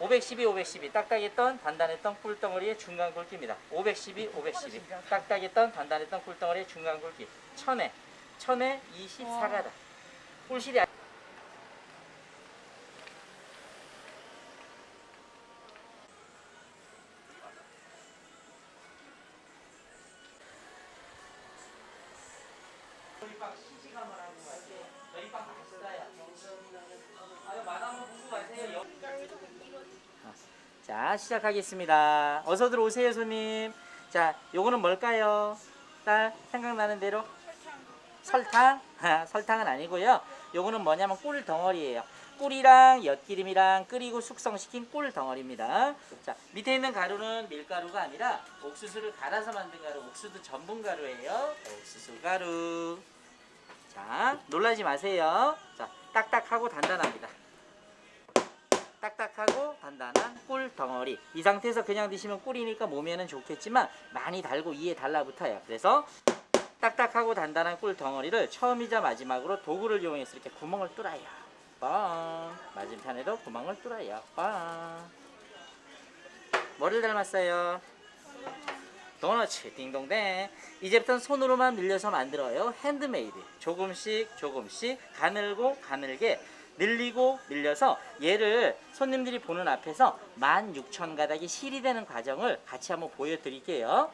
512, 512 딱딱했던 단단했던 꿀덩어리의 중간 굵기입니다. 512, 512 딱딱했던 단단했던 꿀덩어리의 중간 굵기 천에 천에 24가닥 꿀실이 아- 저희 빵 시식함을 하는 거 같아요. 저희 빵 보고 가세요. 자 시작하겠습니다. 어서 들어오세요 손님. 자 요거는 뭘까요? 딸 생각나는 대로 설탕? 아, 설탕은 아니고요. 요거는 뭐냐면 꿀 덩어리예요. 꿀이랑 엿기름이랑 끓이고 숙성시킨 꿀 덩어리입니다. 자 밑에 있는 가루는 밀가루가 아니라 옥수수를 갈아서 만든 가루, 옥수수 전분 가루예요. 옥수수 가루. 자 놀라지 마세요. 자 딱딱하고 단단합니다. 딱딱하고 단단한 꿀 덩어리. 이 상태에서 그냥 드시면 꿀이니까 몸에는 좋겠지만 많이 달고 이에 달라붙어요. 그래서 딱딱하고 단단한 꿀 덩어리를 처음이자 마지막으로 도구를 이용해서 이렇게 구멍을 뚫어요. 뻥 맞은편에도 구멍을 뚫어요. 뻥 뭐를 닮았어요? 도너츠 띵동댕. 이제부터는 손으로만 늘려서 만들어요. 핸드메이드. 조금씩 조금씩 가늘고 가늘게 늘리고 늘려서 얘를 손님들이 보는 앞에서 16,000가닥이 실이 되는 과정을 같이 한번 보여드릴게요.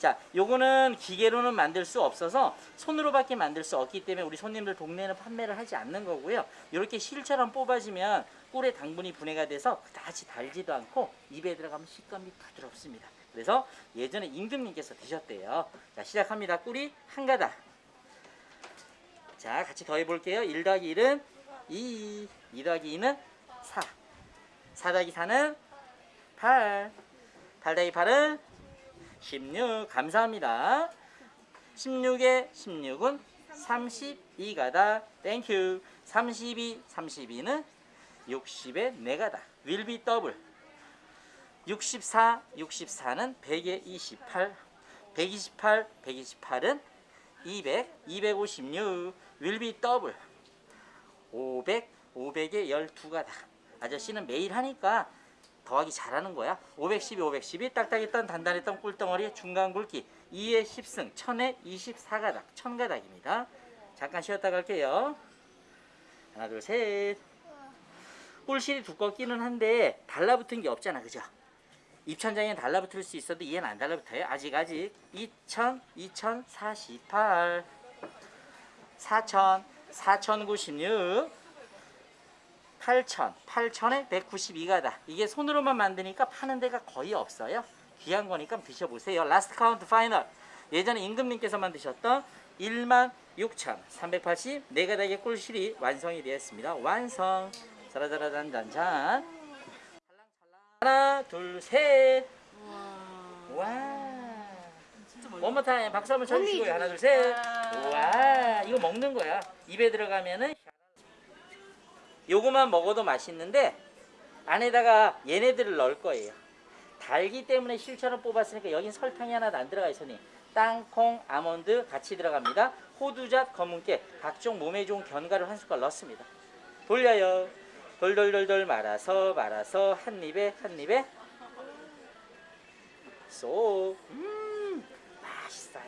자 요거는 기계로는 만들 수 없어서 손으로밖에 만들 수 없기 때문에 우리 손님들 동네에는 판매를 하지 않는 거고요. 이렇게 실처럼 뽑아지면 꿀의 당분이 분해가 돼서 그다지 달지도 않고 입에 들어가면 식감이 부드럽습니다 그래서 예전에 임금님께서 드셨대요. 자 시작합니다. 꿀이 한 가닥. 자 같이 더해 볼게요. 1 더하기 1은 2 2 더하기 2는 4 4 더하기 4는 8 8 더하기 8은 16 감사합니다. 16에 16은 32가닥 thank you 32 32는 60에 4가닥 will be double 64 64는 100에 28 128 128은 200 256 will be double. 500 500에 12가다. 아저씨는 매일 하니까 더하기 잘하는 거야. 512 512 딱딱했던 단단했던 꿀덩어리의 중간 굵기. 2에 10승 1000에 24가닥 1000가닥입니다. 잠깐 쉬었다 갈게요. 하나 둘셋. 꿀실이 두껍기는 한데 달라붙은 게 없잖아. 그죠 입천장에 달라붙을 수 있어도 얘는 안 달라붙어요? 아직 아직. 2000 2048 4000 4096 8000 8000에 192가닥. 이게 손으로만 만드니까 파는 데가 거의 없어요. 귀한 거니까 드셔보세요. last count final 예전에 임금님께서 만 드셨던 1만 6,380 4가닥의 꿀실이 완성이 되었습니다. 완성. 자라자라잔잔잔 하나 둘셋. 와. 원모 타임 박수 한번 쳐주시고요. 하나 둘셋 와. 이거 먹는 거야. 입에 들어가면은 요거만 먹어도 맛있는데 안에다가 얘네들을 넣을 거예요. 달기 때문에 실처럼 뽑았으니까 여긴 설탕이 하나도 안 들어가 있으니 땅콩, 아몬드 같이 들어갑니다. 호두잣, 검은깨 각종 몸에 좋은 견과를 한 숟갈 넣습니다. 돌려요 돌돌돌돌 말아서 말아서 한 입에 한 입에. 쏙 음, 맛있어요.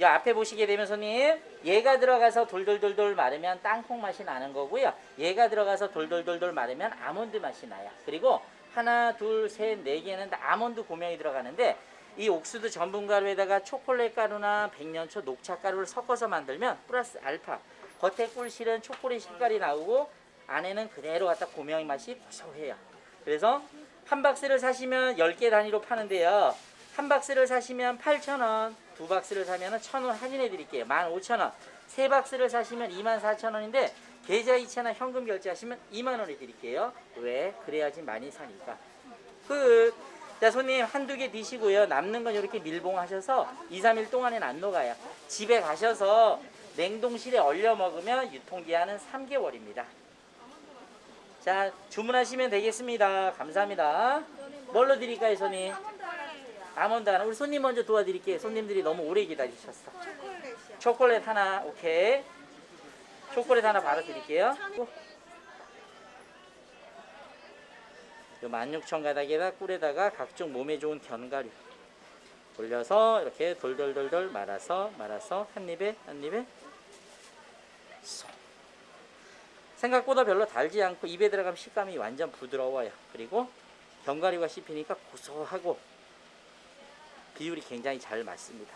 이 앞에 보시게 되면 손님 얘가 들어가서 돌돌돌돌 마르면 땅콩 맛이 나는 거고요. 얘가 들어가서 돌돌돌돌 마르면 아몬드 맛이 나요. 그리고 하나 둘셋네 개는 다 아몬드 고명이 들어가는데 이 옥수수 전분가루에다가 초콜릿 가루나 백년초 녹차 가루를 섞어서 만들면 플러스 알파. 겉에 꿀실은 초콜릿 색깔이 나오고 안에는 그대로 갖다 고명의 맛이 고소해요. 그래서 한 박스를 사시면 10개 단위로 파는데요. 한 박스를 사시면 8,000원 두 박스를 사면 1,000원 할인해 드릴게요. 15,000원. 세 박스를 사시면 24,000원인데 계좌 이체나 현금 결제하시면 2만원에 드릴게요. 왜? 그래야지 많이 사니까. 끝 자 손님 한두 개 드시고요. 남는 건 이렇게 밀봉하셔서 2, 3일 동안에는 안 녹아요. 집에 가셔서 냉동실에 얼려 먹으면 유통기한은 3개월입니다 자 주문하시면 되겠습니다. 감사합니다. 뭘로 드릴까요 손님? 아몬드 하나 우리 손님 먼저 도와드릴게요. 손님들이 너무 오래 기다리셨어. 초콜릿 하나 오케이. 초콜릿 하나 바로 드릴게요. 요 16,000 가닥에다 꿀에다가 각종 몸에 좋은 견과류 올려서 이렇게 돌돌돌돌 말아서 말아서 한 입에 한 입에 쏙. 생각보다 별로 달지 않고 입에 들어가면 식감이 완전 부드러워요. 그리고 견과류가 씹히니까 고소하고 비율이 굉장히 잘 맞습니다.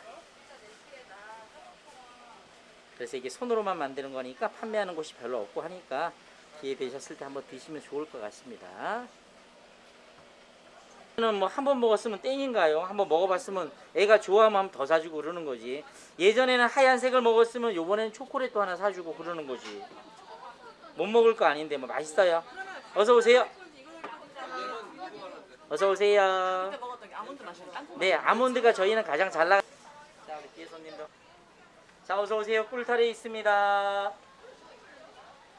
그래서 이게 손으로만 만드는 거니까 판매하는 곳이 별로 없고 하니까 기회 되셨을 때 한번 드시면 좋을 것 같습니다. 는 뭐 한 번 먹었으면 땡인가요? 한번 먹어봤으면 애가 좋아하면 더 사주고 그러는 거지. 예전에는 하얀색을 먹었으면 요번에는 초콜릿도 하나 사주고 그러는 거지. 못 먹을 거 아닌데 뭐 맛있어요. 어서 오세요. 어서 오세요. 네, 아몬드가 저희는 가장 잘 나가. 자, 우리 뒤에 손님도. 자, 어서 오세요. 꿀털에 있습니다.